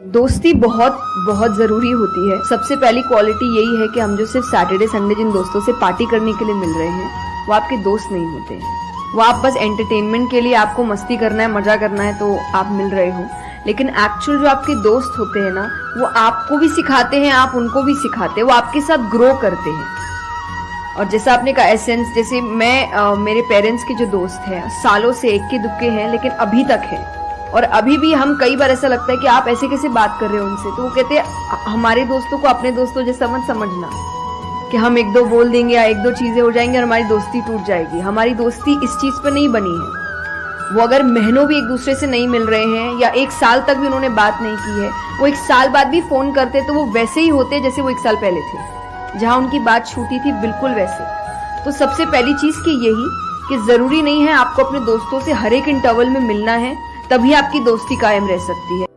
दोस्ती बहुत बहुत ज़रूरी होती है। सबसे पहली क्वालिटी यही है कि हम जो सिर्फ़ सैटरडे संडे जिन दोस्तों से पार्टी करने के लिए मिल रहे हैं वो आपके दोस्त नहीं होते हैं। वो आप बस एंटरटेनमेंट के लिए आपको मस्ती करना है मज़ा करना है तो आप मिल रहे हो। लेकिन एक्चुअल जो आपके दोस्त होते हैं ना वो आपको भी सिखाते हैं आप उनको भी सिखाते हैं वो आपके साथ ग्रो करते हैं। और जैसा आपने कहा एसेंस जैसे मैं आ, मेरे पेरेंट्स के जो दोस्त हैं सालों से एक के दुक्के हैं लेकिन अभी तक हैं। और अभी भी हम कई बार ऐसा लगता है कि आप ऐसे कैसे बात कर रहे हो उनसे? तो वो कहते हैं, हमारे दोस्तों को अपने दोस्तों जैसा मत समझना कि हम एक दो बोल देंगे या एक दो चीज़ें हो जाएँगी और हमारी दोस्ती टूट जाएगी। हमारी दोस्ती इस चीज़ पर नहीं बनी है। वो अगर महीनों भी एक दूसरे से नहीं मिल रहे हैं या एक साल तक भी उन्होंने बात नहीं की है, वो एक साल बाद भी फ़ोन करते तो वो वैसे ही होते जैसे वो एक साल पहले थे। जहाँ उनकी बात छूटी थी बिल्कुल वैसे। तो सबसे पहली चीज़ की यही कि ज़रूरी नहीं है आपको अपने दोस्तों से हर एक इंटरवल में मिलना है। तभी आपकी दोस्ती कायम रह सकती है।